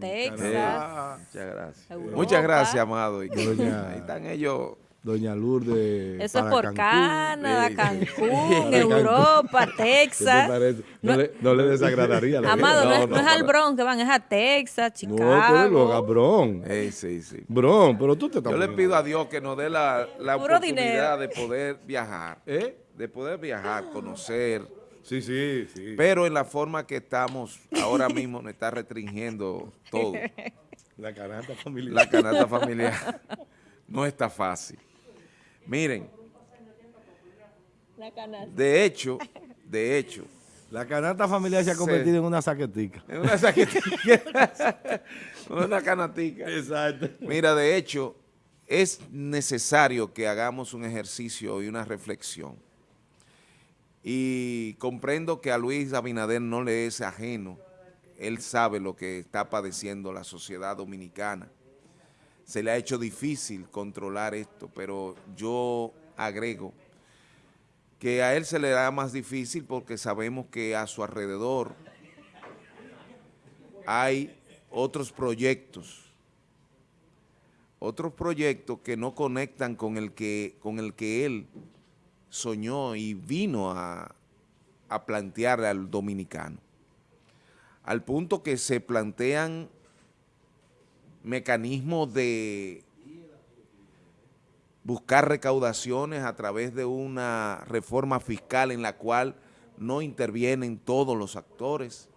Texas. muchas gracias. Europa. Muchas gracias, amado. Y Doña- ahí están ellos. Doña Lourdes. Eso es por Cancún. Canadá. Cancún, Europa, ¿Qué te Texas. No, No- le, no le desagradaría la Amado, no, no es al Bronx que van, es a Texas, No, Chicago. lo haga Bron. Eh, sí, sí. Bron, pero tú te estás Yo le pido a Dios que nos dé la, la oportunidad dinero. de poder viajar. ¿Eh? De poder viajar, conocer. Sí, sí, sí. Pero en la forma que estamos ahora mismo nos está restringiendo todo. La canasta familiar. La canasta familiar no está fácil. Miren, La canasta. de hecho, de hecho, La canasta familiar se ha convertido en una saquetica. en una saquetica, una canatica. Exacto. Mira, de hecho, es necesario que hagamos un ejercicio y una reflexión. Y comprendo que a Luis Abinader no le es ajeno. Él sabe lo que está padeciendo la sociedad dominicana. Se le ha hecho difícil controlar esto, pero yo agrego que a él se le da más difícil porque sabemos que a su alrededor hay otros proyectos otros proyectos que no conectan con el que, con el que él soñó y vino a, a plantearle al dominicano. Al punto que se plantean mecanismos de buscar recaudaciones a través de una reforma fiscal en la cual no intervienen todos los actores.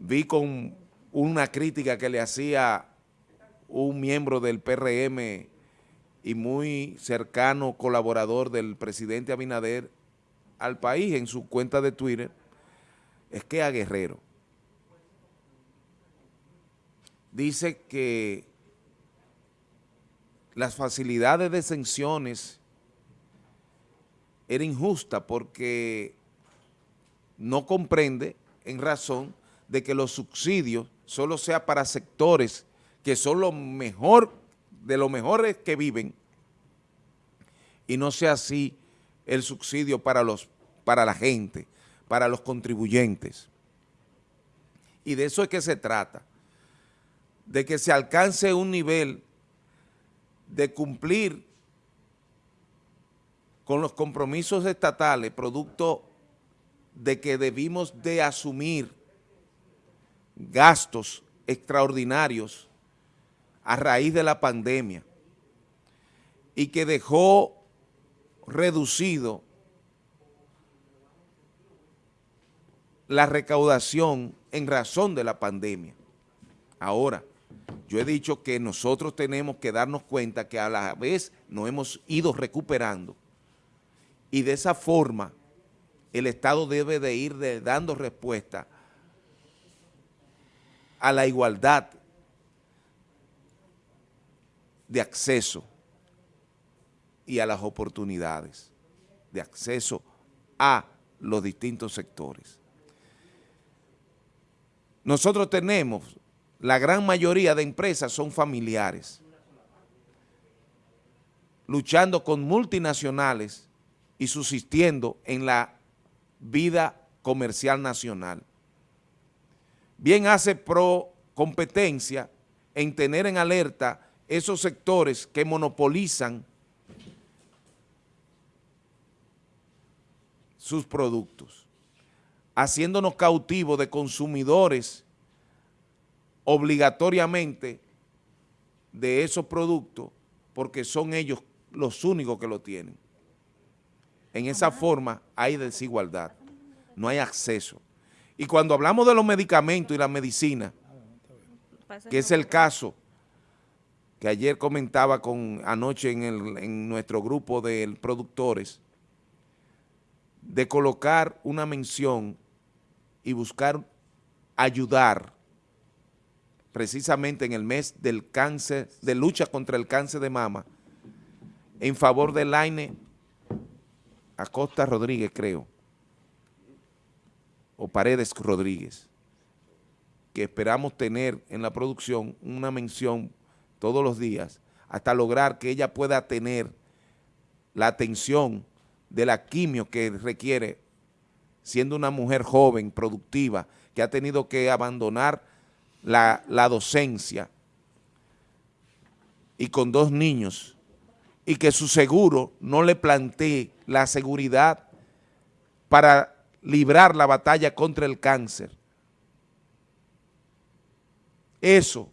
Vi con una crítica que le hacía un miembro del PRM y muy cercano colaborador del presidente Abinader al país en su cuenta de Twitter, es que a Guerrero. Dice que las facilidades de exenciones era injusta porque no comprende en razón de que los subsidios solo sea para sectores que son lo mejor, de los mejores que viven, y no sea así el subsidio para, los, para la gente, para los contribuyentes. Y de eso es que se trata, de que se alcance un nivel de cumplir con los compromisos estatales, producto de que debimos de asumir gastos extraordinarios a raíz de la pandemia y que dejó reducido la recaudación en razón de la pandemia. Ahora, yo he dicho que nosotros tenemos que darnos cuenta que a la vez nos hemos ido recuperando y de esa forma el Estado debe de ir dando respuesta a la igualdad de acceso y a las oportunidades de acceso a los distintos sectores. Nosotros tenemos, la gran mayoría de empresas son familiares, luchando con multinacionales y subsistiendo en la vida comercial nacional. Bien hace pro competencia en tener en alerta esos sectores que monopolizan sus productos, haciéndonos cautivos de consumidores obligatoriamente de esos productos porque son ellos los únicos que lo tienen. En esa forma hay desigualdad, no hay acceso. Y cuando hablamos de los medicamentos y la medicina, que es el caso que ayer comentaba con anoche en, el- en nuestro grupo de productores, de colocar una mención y buscar ayudar precisamente en el mes del cáncer, de lucha contra el cáncer de mama, en favor de Laine Acosta Rodríguez, creo, o Paredes Rodríguez, que esperamos tener en la producción una mención todos los días hasta lograr que ella pueda tener la atención de la quimio que requiere siendo una mujer joven, productiva, que ha tenido que abandonar la, la docencia y con dos niños y que su seguro no le plantee la seguridad para librar la batalla contra el cáncer. Eso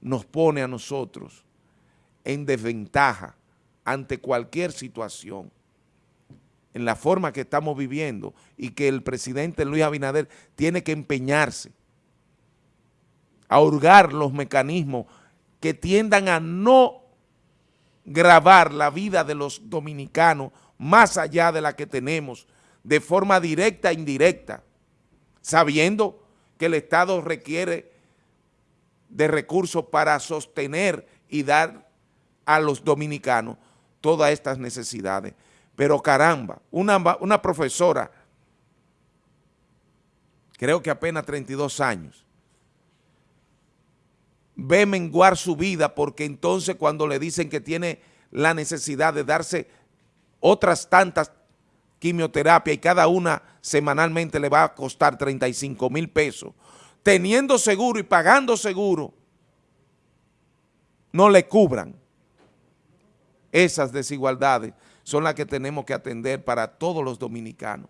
nos pone a nosotros en desventaja ante cualquier situación, en la forma que estamos viviendo y que el presidente Luis Abinader tiene que empeñarse a hurgar los mecanismos que tiendan a no grabar la vida de los dominicanos más allá de la que tenemos, de forma directa e indirecta, sabiendo que el Estado requiere de recursos para sostener y dar a los dominicanos todas estas necesidades. Pero caramba, una, una profesora, creo que apenas 32 años, ve menguar su vida porque entonces cuando le dicen que tiene la necesidad de darse otras tantas quimioterapias y cada una semanalmente le va a costar 35 mil pesos, teniendo seguro y pagando seguro, no le cubran. Esas desigualdades son las que tenemos que atender para todos los dominicanos.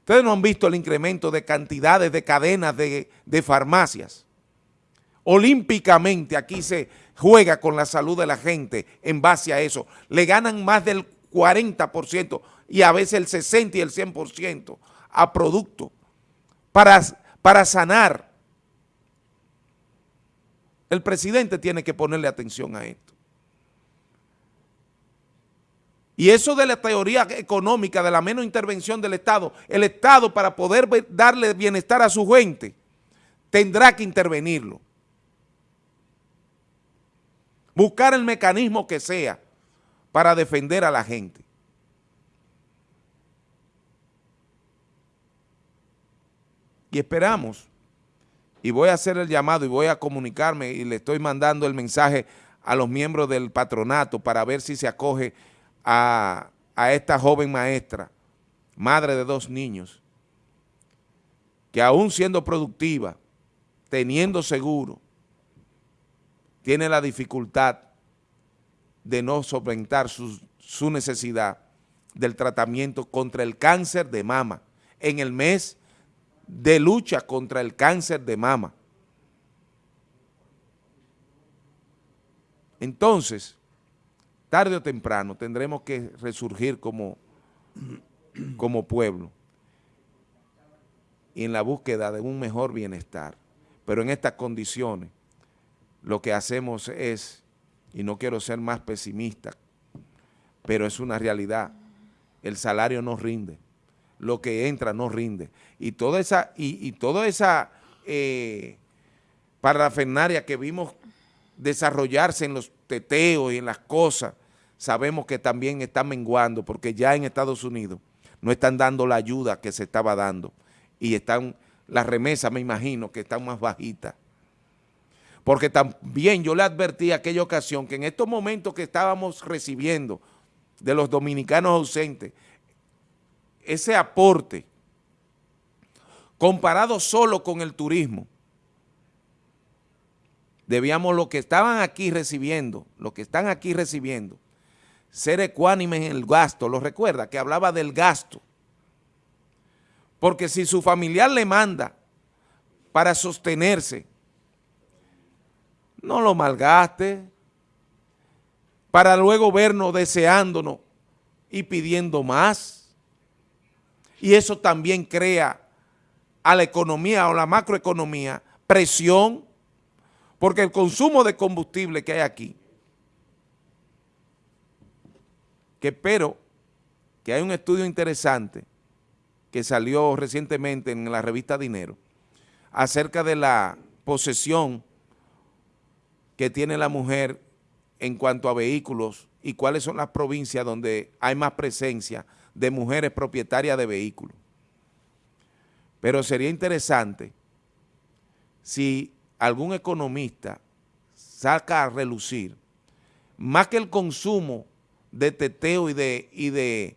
Ustedes no han visto el incremento de cantidades de cadenas de, de farmacias. Olímpicamente aquí se juega con la salud de la gente en base a eso. Le ganan más del 40% y a veces el 60 y el 100% a producto para para sanar. El presidente tiene que ponerle atención a esto. Y eso de la teoría económica, de la menos intervención del Estado, el Estado para poder darle bienestar a su gente, tendrá que intervenirlo. Buscar el mecanismo que sea para defender a la gente. y esperamos, y voy a hacer el llamado y voy a comunicarme y le estoy mandando el mensaje a los miembros del patronato para ver si se acoge a, a esta joven maestra, madre de dos niños, que aún siendo productiva, teniendo seguro, tiene la dificultad de no solventar su, su necesidad del tratamiento contra el cáncer de mama en el mes de lucha contra el cáncer de mama. Entonces, tarde o temprano tendremos que resurgir como, como pueblo y en la búsqueda de un mejor bienestar. Pero en estas condiciones lo que hacemos es, y no quiero ser más pesimista, pero es una realidad, el salario no rinde lo que entra no rinde. Y toda esa, y, toda esa eh, parafernaria que vimos desarrollarse en los teteos y en las cosas, sabemos que también está menguando porque ya en Estados Unidos no están dando la ayuda que se estaba dando y están, las remesas me imagino que están más bajitas. Porque también yo le advertí aquella ocasión que en estos momentos que estábamos recibiendo de los dominicanos ausentes, ese aporte comparado solo con el turismo, debíamos lo que estaban aquí recibiendo, lo que están aquí recibiendo, ser ecuánimes en el gasto, lo recuerda, que hablaba del gasto, porque si su familiar le manda para sostenerse, no lo malgaste, para luego vernos deseándonos y pidiendo más, y eso también crea a la economía o la macroeconomía presión, porque el consumo de combustible que hay aquí, que espero que hay un estudio interesante que salió recientemente en la revista Dinero, acerca de la posesión que tiene la mujer en cuanto a vehículos y cuáles son las provincias donde hay más presencia de mujeres propietarias de vehículos. Pero sería interesante si algún economista saca a relucir más que el consumo de teteo y de, y de,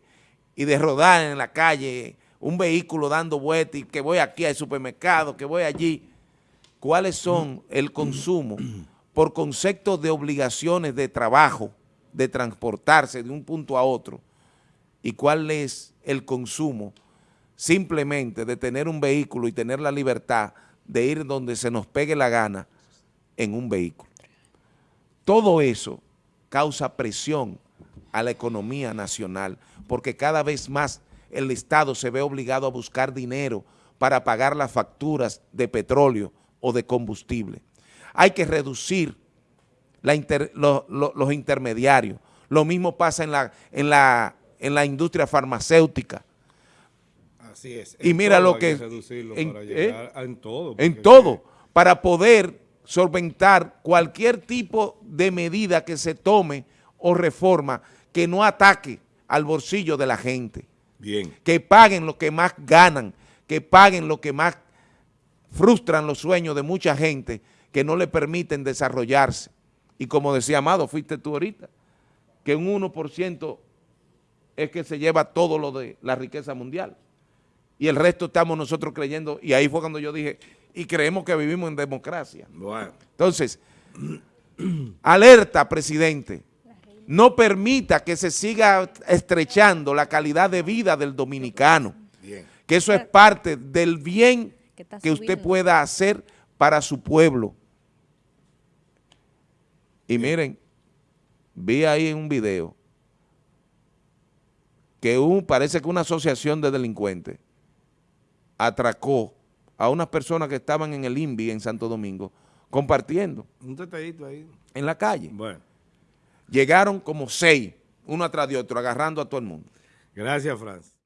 y de rodar en la calle un vehículo dando vueltas y que voy aquí al supermercado, que voy allí, cuáles son el consumo por concepto de obligaciones de trabajo, de transportarse de un punto a otro, y cuál es el consumo simplemente de tener un vehículo y tener la libertad de ir donde se nos pegue la gana en un vehículo. Todo eso causa presión a la economía nacional, porque cada vez más el Estado se ve obligado a buscar dinero para pagar las facturas de petróleo o de combustible. Hay que reducir la inter- lo- lo- los intermediarios. Lo mismo pasa en la, en la, en la industria farmacéutica. Así es. Y mira lo que- reducirlo en- para ¿eh? llegar en todo. en todo, para poder solventar cualquier tipo de medida que se tome o reforma que no ataque al bolsillo de la gente, Bien. que paguen lo que más ganan, que paguen lo que más frustran los sueños de mucha gente que no le permiten desarrollarse. Y como decía Amado, fuiste tú ahorita, que un 1% es que se lleva todo lo de la riqueza mundial y el resto estamos nosotros creyendo, y ahí fue cuando yo dije, y creemos que vivimos en democracia. Bueno. Entonces, alerta, presidente, no permita que se siga estrechando la calidad de vida del dominicano, Bien. que eso es parte del bien Que usted pueda hacer para su pueblo. Y miren, vi ahí en un video que un, parece que una asociación de delincuentes atracó a unas personas que estaban en el INVI en Santo Domingo compartiendo Un tetadito ahí. en la calle. Bueno. Llegaron como seis, uno atrás de otro, agarrando a todo el mundo. Gracias, Franz.